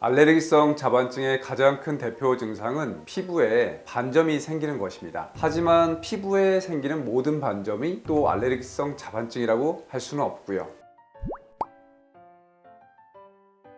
알레르기성 자반증의 가장 큰 대표 증상은 피부에 반점이 생기는 것입니다. 하지만 피부에 생기는 모든 반점이 또 알레르기성 자반증이라고 할 수는 없고요.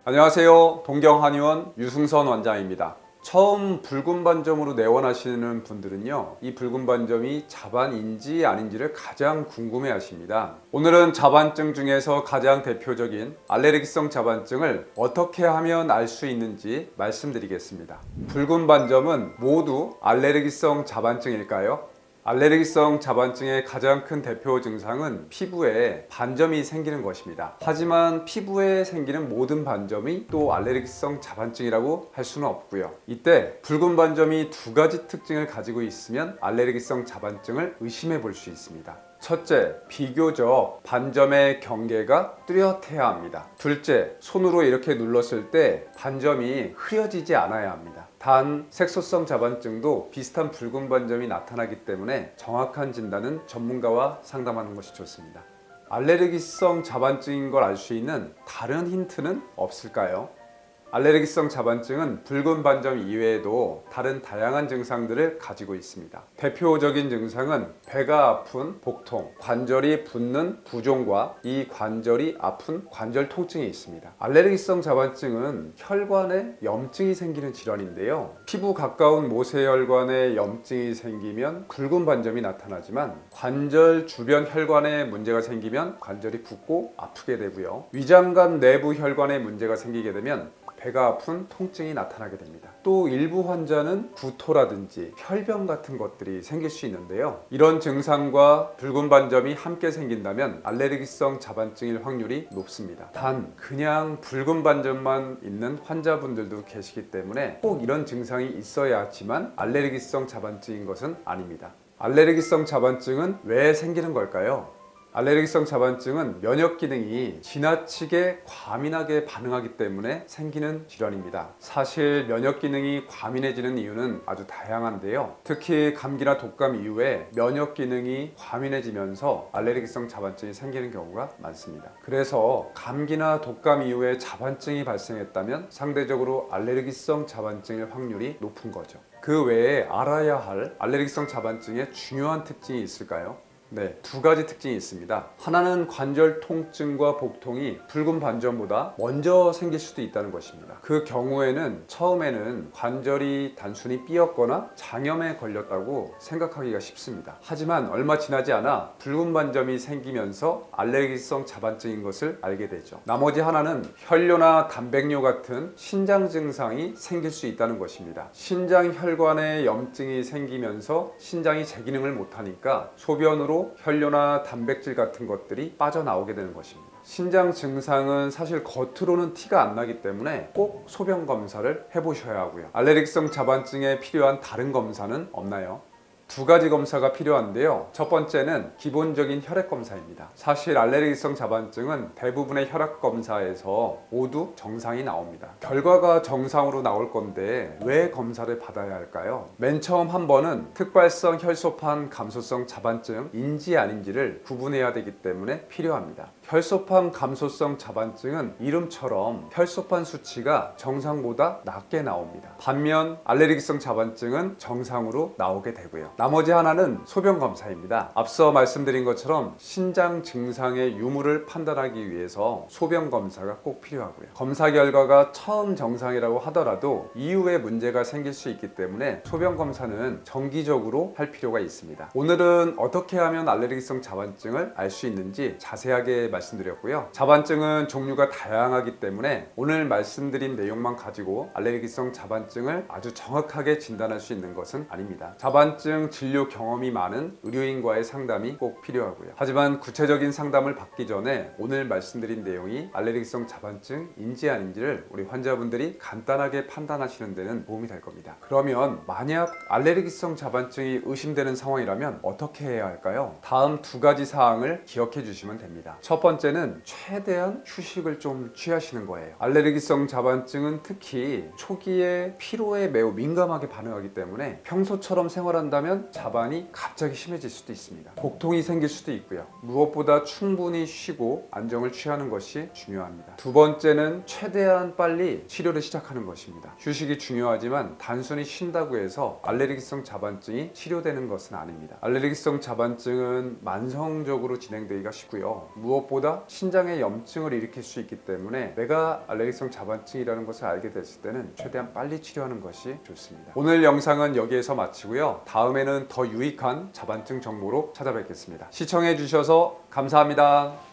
안녕하세요. 동경한의원 유승선 원장입니다. 처음 붉은 반점으로 내원하시는 분들은요 이 붉은 반점이 자반인지 아닌지를 가장 궁금해 하십니다 오늘은 자반증 중에서 가장 대표적인 알레르기성 자반증을 어떻게 하면 알 수 있는지 말씀드리겠습니다 붉은 반점은 모두 알레르기성 자반증일까요? 알레르기성 자반증의 가장 큰 대표 증상은 피부에 반점이 생기는 것입니다. 하지만 피부에 생기는 모든 반점이 또 알레르기성 자반증이라고 할 수는 없고요. 이때 붉은 반점이 두 가지 특징을 가지고 있으면 알레르기성 자반증을 의심해 볼 수 있습니다. 첫째, 비교적 반점의 경계가 뚜렷해야 합니다. 둘째, 손으로 이렇게 눌렀을 때 반점이 흐려지지 않아야 합니다. 단 색소성 자반증도 비슷한 붉은 반점이 나타나기 때문에 정확한 진단은 전문가와 상담하는 것이 좋습니다. 알레르기성 자반증인 걸 알 수 있는 다른 힌트는 없을까요? 알레르기성 자반증은 붉은 반점 이외에도 다른 다양한 증상들을 가지고 있습니다. 대표적인 증상은 배가 아픈 복통, 관절이 붓는 부종과 이 관절이 아픈 관절 통증이 있습니다. 알레르기성 자반증은 혈관에 염증이 생기는 질환인데요. 피부 가까운 모세혈관에 염증이 생기면 굵은 반점이 나타나지만 관절 주변 혈관에 문제가 생기면 관절이 붓고 아프게 되고요. 위장관 내부 혈관에 문제가 생기게 되면 배가 아픈 통증이 나타나게 됩니다. 또 일부 환자는 구토라든지 혈변 같은 것들이 생길 수 있는데요. 이런 증상과 붉은 반점이 함께 생긴다면 알레르기성 자반증일 확률이 높습니다. 단 그냥 붉은 반점만 있는 환자분들도 계시기 때문에 꼭 이런 증상이 있어야 하지만 알레르기성 자반증인 것은 아닙니다. 알레르기성 자반증은 왜 생기는 걸까요? 알레르기성 자반증은 면역 기능이 지나치게 과민하게 반응하기 때문에 생기는 질환입니다. 사실 면역 기능이 과민해지는 이유는 아주 다양한데요. 특히 감기나 독감 이후에 면역 기능이 과민해지면서 알레르기성 자반증이 생기는 경우가 많습니다. 그래서 감기나 독감 이후에 자반증이 발생했다면 상대적으로 알레르기성 자반증일 확률이 높은 거죠. 그 외에 알아야 할 알레르기성 자반증의 중요한 특징이 있을까요? 네, 두 가지 특징이 있습니다. 하나는 관절 통증과 복통이 붉은 반점보다 먼저 생길 수도 있다는 것입니다. 그 경우에는 처음에는 관절이 단순히 삐었거나 장염에 걸렸다고 생각하기가 쉽습니다. 하지만 얼마 지나지 않아 붉은 반점이 생기면서 알레르기성 자반증인 것을 알게 되죠. 나머지 하나는 혈뇨나 단백뇨 같은 신장 증상이 생길 수 있다는 것입니다. 신장 혈관에 염증이 생기면서 신장이 제 기능을 못하니까 소변으로 혈뇨나 단백질 같은 것들이 빠져나오게 되는 것입니다. 신장 증상은 사실 겉으로는 티가 안 나기 때문에 꼭 소변 검사를 해보셔야 하고요. 알레르기성 자반증에 필요한 다른 검사는 없나요? 두 가지 검사가 필요한데요. 첫 번째는 기본적인 혈액 검사입니다. 사실 알레르기성 자반증은 대부분의 혈액 검사에서 모두 정상이 나옵니다. 결과가 정상으로 나올 건데 왜 검사를 받아야 할까요? 맨 처음 한 번은 특발성 혈소판 감소성 자반증인지 아닌지를 구분해야 되기 때문에 필요합니다. 혈소판 감소성 자반증은 이름처럼 혈소판 수치가 정상보다 낮게 나옵니다. 반면 알레르기성 자반증은 정상으로 나오게 되고요. 나머지 하나는 소변 검사입니다. 앞서 말씀드린 것처럼 신장 증상의 유무를 판단하기 위해서 소변 검사가 꼭 필요하고요. 검사 결과가 처음 정상이라고 하더라도 이후에 문제가 생길 수 있기 때문에 소변 검사는 정기적으로 할 필요가 있습니다. 오늘은 어떻게 하면 알레르기성 자반증을 알 수 있는지 자세하게 말씀드렸고요. 자반증은 종류가 다양하기 때문에 오늘 말씀드린 내용만 가지고 알레르기성 자반증을 아주 정확하게 진단할 수 있는 것은 아닙니다. 자반증 진료 경험이 많은 의료인과의 상담이 꼭 필요하고요. 하지만 구체적인 상담을 받기 전에 오늘 말씀드린 내용이 알레르기성 자반증인지 아닌지를 우리 환자분들이 간단하게 판단하시는 데는 도움이 될 겁니다. 그러면 만약 알레르기성 자반증이 의심되는 상황이라면 어떻게 해야 할까요? 다음 두 가지 사항을 기억해 주시면 됩니다. 첫 번째는 최대한 휴식을 좀 취하시는 거예요. 알레르기성 자반증은 특히 초기에 피로에 매우 민감하게 반응하기 때문에 평소처럼 생활한다면 자반이 갑자기 심해질 수도 있습니다. 복통이 생길 수도 있고요. 무엇보다 충분히 쉬고 안정을 취하는 것이 중요합니다. 두 번째는 최대한 빨리 치료를 시작하는 것입니다. 휴식이 중요하지만 단순히 쉰다고 해서 알레르기성 자반증이 치료되는 것은 아닙니다. 알레르기성 자반증은 만성적으로 진행되기가 쉽고요. 무엇보다 신장에 염증을 일으킬 수 있기 때문에 내가 알레르기성 자반증이라는 것을 알게 됐을 때는 최대한 빨리 치료하는 것이 좋습니다. 오늘 영상은 여기에서 마치고요. 다음에는 더 유익한 자반증 정보로 찾아뵙겠습니다. 시청해 주셔서 감사합니다.